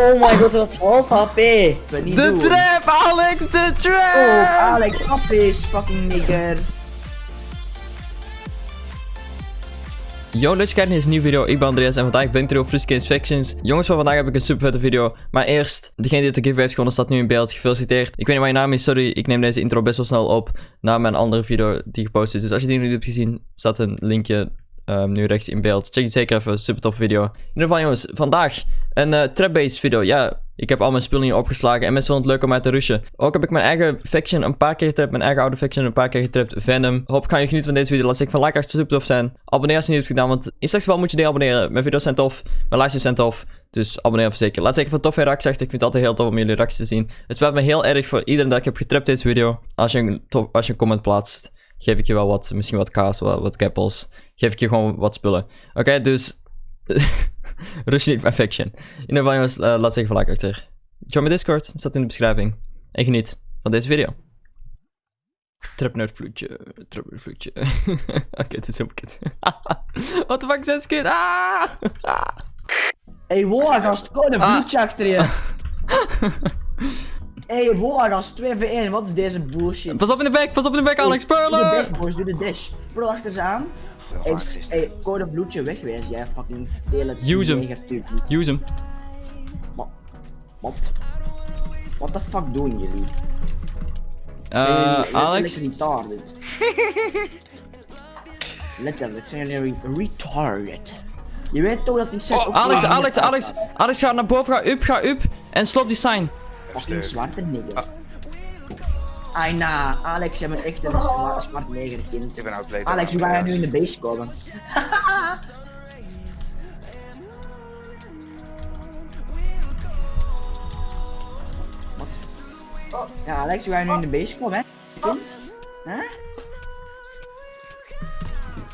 Oh my god, wat half HP. Niet De doen. trap, Alex, de trap! Oh, Alex, is fucking nigger. Yo, leuk kijken naar deze nieuwe video. Ik ben Andreas en vandaag ben ik terug op Friscase Factions. Jongens, van vandaag heb ik een super vette video. Maar eerst, degene die de giveaway heeft gewonnen staat nu in beeld. Gefeliciteerd. Ik weet niet wat je naam is, sorry. Ik neem deze intro best wel snel op na mijn andere video die gepost is. Dus als je die nu niet hebt gezien, staat een linkje ehm, nu rechts in beeld. Check het zeker even, super toffe video. In ieder geval jongens, vandaag een eh trap-based video. Ja, ik heb al mijn spullen hier opgeslagen en mensen vonden het leuk om uit te rushen. Ook heb ik mijn eigen faction een paar keer getrapt, mijn eigen oude faction een paar keer getrapt, Venom. Hoop ik ga je genieten van deze video. Laat zeker van like als het super tof zijn. Abonneer als je niet hebt gedaan, want in slechts geval moet je niet abonneren. Mijn video's zijn tof, mijn livestreams zijn tof. Dus abonneer even zeker. Laat zeker van toffe reacties achter. Ik vind het altijd heel tof om jullie reacties te zien. Het spijt me heel erg voor iedereen dat ik heb getrapt deze video. Als je een, tof, als je een comment plaatst, geef ik je wel wat, misschien wat kaas, wat, wat keppels. Geef ik je gewoon wat spullen. Oké, dus... Mijn faction. In ieder geval jongens, eh, laat van like achter. Join mijn Discord, staat in de beschrijving. En geniet van deze video. Trapnerdvloedje, trapnerdvloedje. Oké, dit is helemaal kut. What the fuck, zes keer? Ah! Hey, wola gast, kom een Ah. vloedje achter je. Hey, wola gast, 2 v 1, wat is deze bullshit? Pas op in de back, pas op in de back, Alex Doe de dash, boys, doe de dash. Bro, achter ze aan. Hey, code bloedje wegwezen, jij fucking tele Use hem. Use hem. Wat? What the fuck doen jullie? Zijn Eh, jullie Alex? letterlijk retarded? letterlijk, zijn jullie re- retarded? Je weet toch dat die set Oh, ook Alex, Alex, niet Alex. uitgaat? Alex, ga naar boven, ga up, ga up. En slop die sign. Fucking zwarte nigger. Ah. Ai na, Alex, jij bent echt een zwarte zwart neger kind. Ik ben outplayed. Alex, hoe ga jij nu in de base komen? Wat? Oh, ja, Alex, hoe ga je nu in de base komen, hè? Kind? Hè?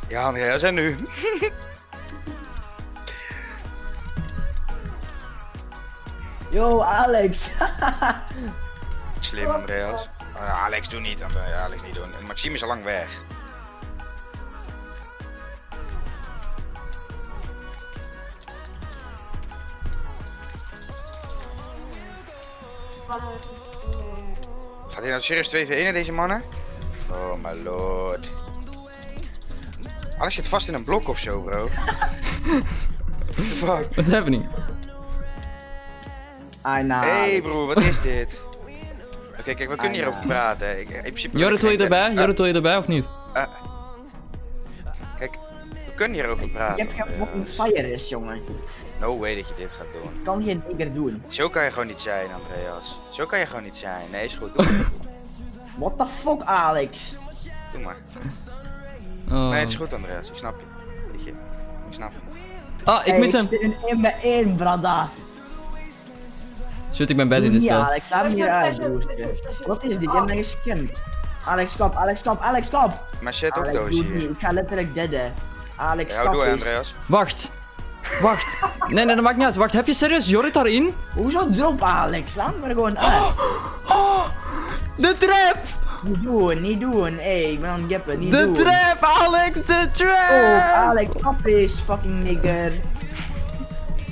Ja, Andreas, en nu? Yo, Alex! Slim, Andreas. Ah, Alex, doe niet. Alex, niet doen. En Maxime is al lang weg. Gaat hij nou serieus 2v1 in deze mannen? Oh my lord. Alex zit vast in een blok of zo, bro. What the fuck? What's happening? Ai na. Hey broer, wat is dit? Oké, kijk, we kunnen Ah, hierover ja. praten. Ik, in principe Jorrit, wil je erbij? Ah, Jorrit, wil je erbij of niet? ah. Kijk, we kunnen hierover Je praten. hebt geen fucking Andreas. fire is, jongen. No way dat je dit gaat doen. Kan geen nigger doen. Zo kan je gewoon niet zijn, Andreas. Zo kan je gewoon niet zijn. Nee, is goed. Doe maar. What the fuck, Alex? Doe maar. Oh. Nee, het is goed, Andreas. Ik snap je. Weet je. Ik snap je. Ah, ik Hey, mis hem. Ik zit in 1 bij 1, brada. Shoot, ik ben bad in dit niet, spel. Alex, laat me hier uit, boosten. Wat is dit? Je hebt mij gescamd. Alex, kap, Alex, kap, Alex, kap. Maar shit ook Alex, doos doe het niet. hier. Ik ga letterlijk deaden. Alex, Ja, kap. Andreas. Wacht. Wacht. Nee, nee, dat maakt niet uit. Wacht, heb je serieus Jorrit daarin? Hoezo drop, Alex? Laat me er gewoon uit. De trap! Niet doen, niet doen. Ey, ik ben aan het gappen, niet De doen. trap, Alex, de Oh, trap! Alex, kap is, fucking nigger.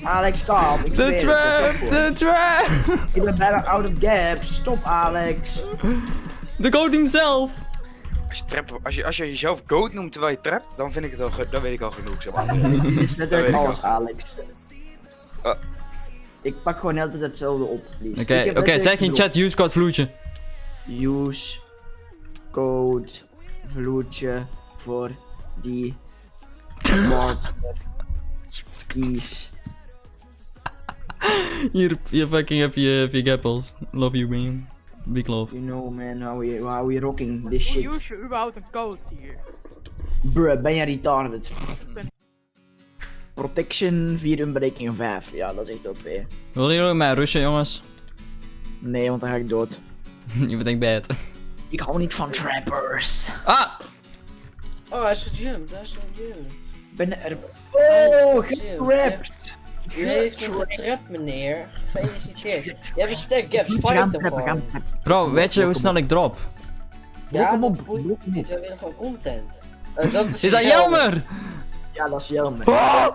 Alex. Ik De trap, de trap! Ik ben bijna out of gaps. Stop, Alex. De goat himself! Als je, trap, als, je, als je jezelf goat noemt terwijl je trapt, dan vind ik het al, dan weet ik al genoeg, zeg maar. Dit is Dat letterlijk alles, al. Alex. Ah. Ik pak gewoon altijd hetzelfde op, please. Oké, letterlijk zeg in chat use code vloedje. Use code vloedje voor die water keys. Hier, hier fucking heb je, heb je gappels. Love you, man. Big love. You know man, how we, how we rocking this shit. use je überhaupt een code hier? Bruh, ben je retarded? Protection 4 Unbreaking 5. Ja, dat is echt OP. Willen jullie mij rushen, jongens? Nee, want dan ga ik dood. je bent echt bad. Ik hou niet van trappers. Ah! Oh, hij is gejumpt, hij is gejumpt. Ik ben er... Oh, getrapt! U heeft me getrapt, meneer. Gefeliciteerd. Je hebt een stack gaps, We gaan fight hem trappen, we gaan gewoon. trappen. Bro, weet je hoe snel ik drop? Hem dat op, boeit niet, we willen gewoon content. Eh, dat is Is dat Jelmer? Ja, dat is Jelmer. We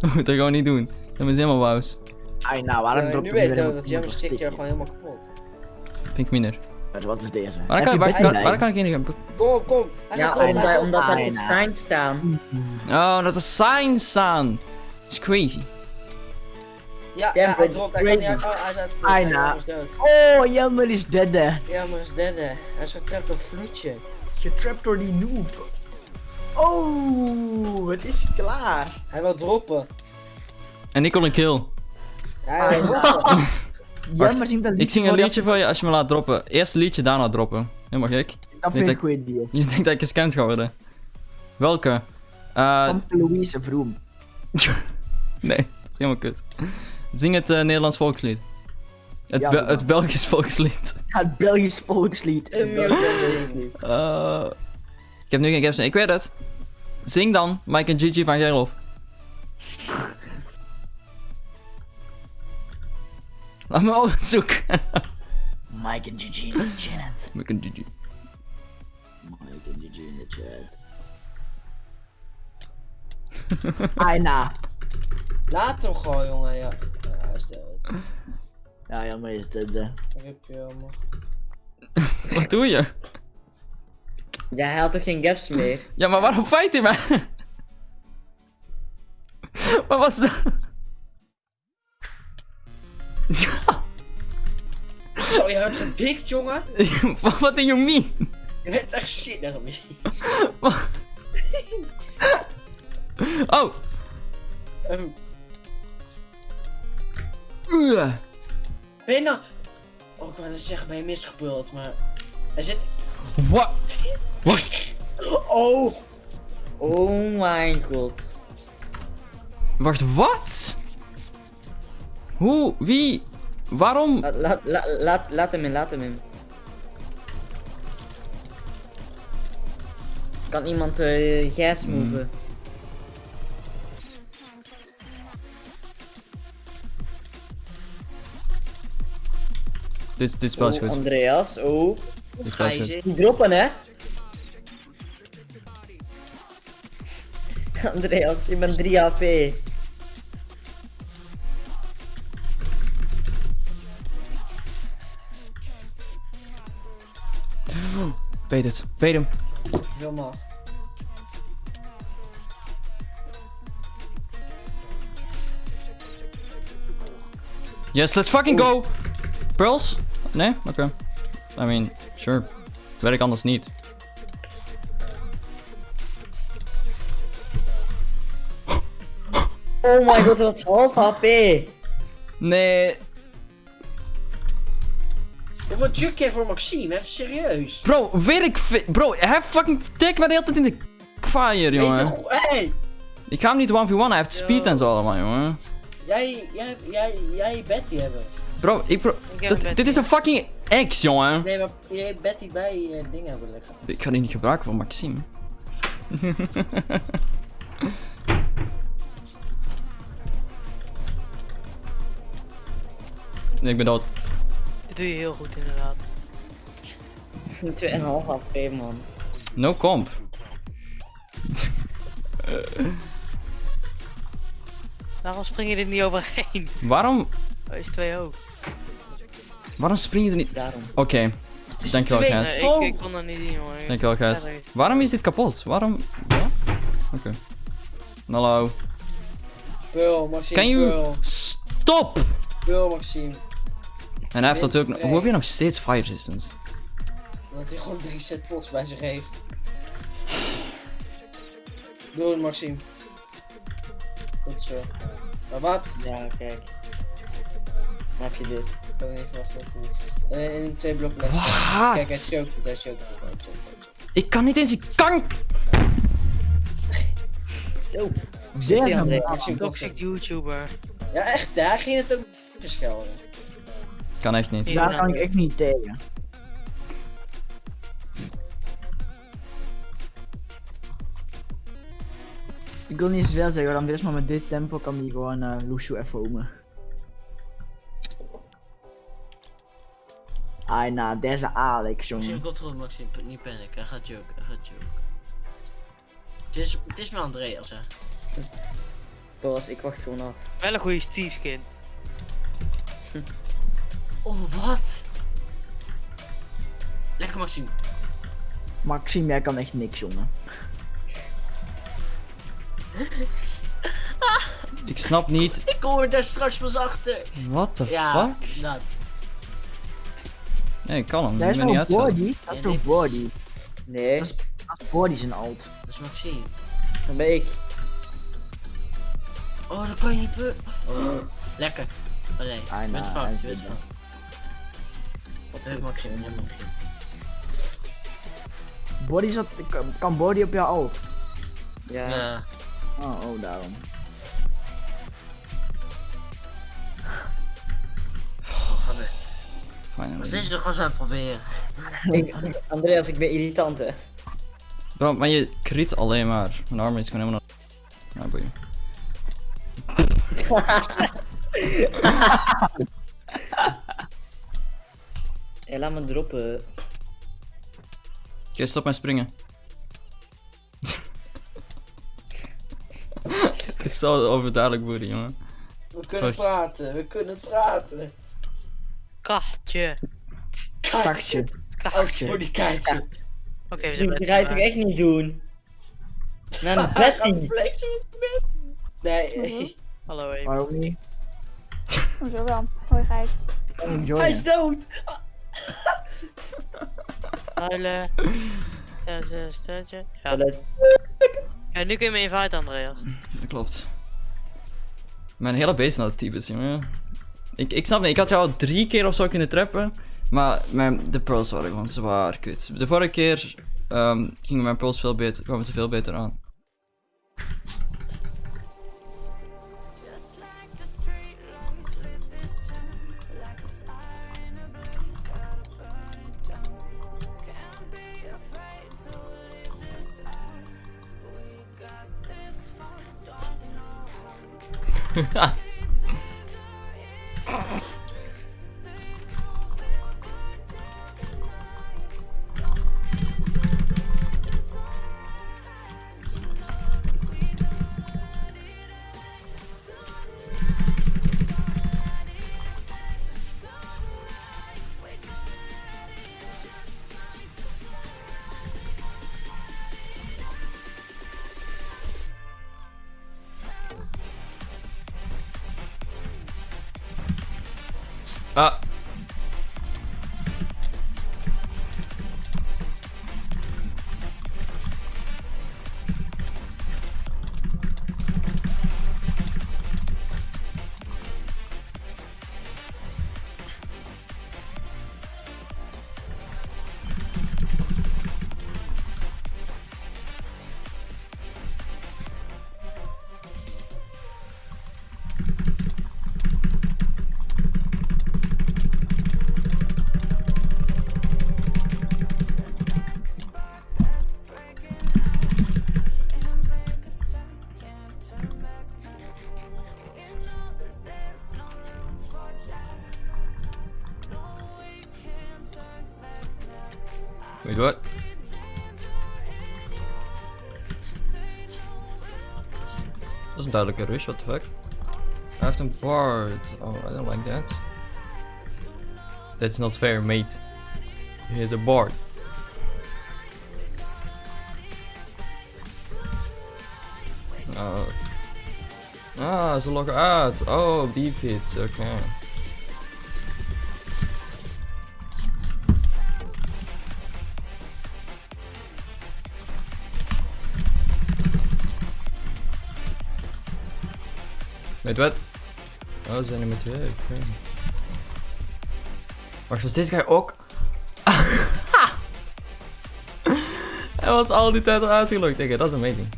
moeten dat gewoon niet doen. Dat is helemaal wauws. Ai, nou, waarom Ja, drop nu je weet je dat een stikt je gewoon helemaal kapot. Vind ik minder. Wat is deze? Waar kan, je waar, kan, bij? waar kan ik in? Kom, kom. Hij Ja, omdat, omdat er ja. schijnt staan. Oh, dat er signs staan. Dat is crazy. Ja, hij is dropt. Hij kan niet crazy. Oh, hij is dood. Oh, Jelmer is dead. Ja, maar is derde. Hij is getrapt door Vloedje. Getrapt door die noob. Oh, het is klaar. Hij wil droppen. En ik kon een kill. Ja, hij wil droppen. Jelmer zingt een liedje Ik zing een liedje voor je als je me laat droppen. Eerst liedje, daarna droppen. Helemaal gek. Dat vind ik een goede deal. Je denkt dat ik gescamd ga worden. Welke? Eh, Van Louise Vroom. nee, dat is helemaal kut. Zing het eh, Nederlands volkslied. Het, Ja, Be- doe maar. het Belgisch volkslied. Ja, het Belgisch volkslied. Eh, ik heb nu geen gaps. Ik weet het. Zing dan Mike en Gigi van Gerlof. Laat me opzoeken. Mike en Gigi in de chat. Mike en Gigi. Mike en Gigi in de chat. Ai, nou. Laat hem gewoon, jongen. Ja, ja hij is dood. Ja, Jelmer is dead. Rip je, jongen. Wat doe je? Ja, hij had toch geen gaps meer? Ja, maar waarom fight hij mij? Wat was dat? Zo, je hebt gedikt, jongen. Wat you mean? Je bent echt shit naar hem. Oh! Ehm, Ugh. Ben je nou... Oh, ik wou net zeggen, ben je misgebruld, maar... Hij zit... Wat? Wat? Oh! Oh mijn god. Wacht, wat? Hoe? Wie? Waarom? Laat, laat, laat, laat, laat hem in, laat hem in. Kan iemand eh gas moven? Dit, dit spel is Oh, goed. Andreas, oh. Dit spel Ga is je goed. zitten? Die droppen hè? Andreas, je bent 3 HP. Beet het. Beet hem. Veel macht. Yes, let's fucking go! Pearls? Nee? Oké. I mean, sure. Werk anders niet. Oh my god, dat was half HP. Nee. Hoeveel juk je voor Maxime? Even serieus. Bro, werk. Bro, hij fucking tik me de hele tijd in de fire, je jongen. Hey! Ik ga hem niet 1v1, hij heeft speed en zo allemaal, jongen. Jij, jij, jij, jij Betty hebben. Bro, ik pro... dat- dit is een fucking ex, jongen. Nee, maar jij Betty bij je ding hebben liggen. Ik ga die niet gebruiken voor Maxime. nee, ik ben dood. Dit doe je heel goed inderdaad. 2,5 HP man. No comp. Waarom spring je er niet overheen? Waarom, Oh, is 2 ook. waarom spring je er niet... Daarom. Oké, dankjewel guys. Nee, ik, ik kon dat niet zien hoor. Dankjewel guys. Waarom is dit kapot? Waarom... Ja? Oké. Hallo. Pearl, Maxime, Kan je... Stop! Pearl, Maxime. En hij heeft natuurlijk... Nee. Hoe heb je nog steeds fire resistance? Dat hij gewoon drie set pots bij zich heeft. Doe het, Maxime. Goed zo. Maar wat? Ja, kijk. Dan heb je dit. Ik kan niet verwachten wat doet. Eh, in twee blokken left. Kijk, hij choke goed, hij choke goed. Ik kan niet eens... Ik kan... Zo. Deze man. Maxime, Toxic. YouTuber. Ja, echt, daar ging het ook schelden. Kan echt niet. Daar kan ik echt niet tegen. Ik wil niet zoveel zeggen, want Andres, maar met dit tempo kan die gewoon uh, Lucio even homen. Ai, nou, deze Alex, jongen. Maxime, p- niet panic, hij gaat joken, hij gaat joken. Het is, het is met Andreas, hè. Boas, ik wacht gewoon af. Wel een goede Steve skin. Oh, wat? Lekker Maxime. Maxime, jij kan echt niks, jongen. Ik snap niet. Ik hoor daar straks pas achter. What the Ja, fuck? dat. Nee, ik kan hem. Ik is niet body? Dat is toch body? Nee, Dat is, dat is body zijn alt. Dat is Maxime. dan ben ik. Oh, dat kan je niet pu- Oh, lekker. Bent nou, fout, is fout. Wat heb Maxime, je hebt Maxime. Body zat, kan- kan body op jouw alt? Ja. Ja. Oh, oh, daarom. Oh, ga weer. Wat is er gewoon zo aan het proberen? Ik, Andreas, ik ben irritant hè. Bro, maar je crit alleen maar. Mijn arm is gewoon helemaal... Ja, boeien. Hé, laat me droppen. Oké, stop met springen. Het is zo overduidelijk boeren, jongen. We kunnen Sorry. praten, we kunnen praten. Kaartje. Zakje. Als voor die kaartje. Oké, we zijn bij ga je toch echt niet doen? Naar Betty. Flex met Nee. Hallo, Amy. Waarom niet? Hoezo wel? Hoi Gijs. Enjoy. Hij is dood! Huilen. Ja. Ja. Toilet. ja, nu kun je me invite, Andreas. Dat klopt. Mijn hele base is naar de tyfus, jongen. Ik, ik snap niet, ik had jou al drie keer of zo kunnen trappen. Maar mijn, de pearls waren gewoon zwaar kut. De vorige keer ehm, gingen mijn pearls veel beter, kwamen ze veel beter aan. I Ah. Dat is een duidelijke rush, what the fuck? Hij heeft een bard. Oh, I don't like that. That's not fair, mate. He has a bard. Oh. Ah, ze loggen uit. Oh, defeats, oké. Weet wat? Oh, ze zijn er met twee, was deze guy ook? Hij was al die tijd al uitgelogd. Oké, dat is amazing.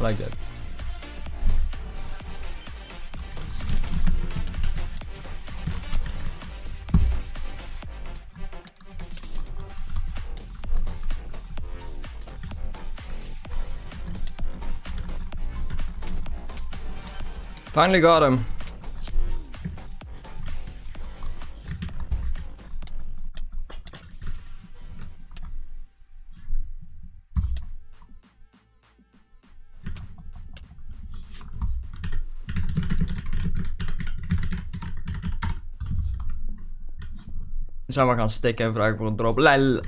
I like that. Finally got him. Zijn we gaan stikken en vragen voor een drop. Lel.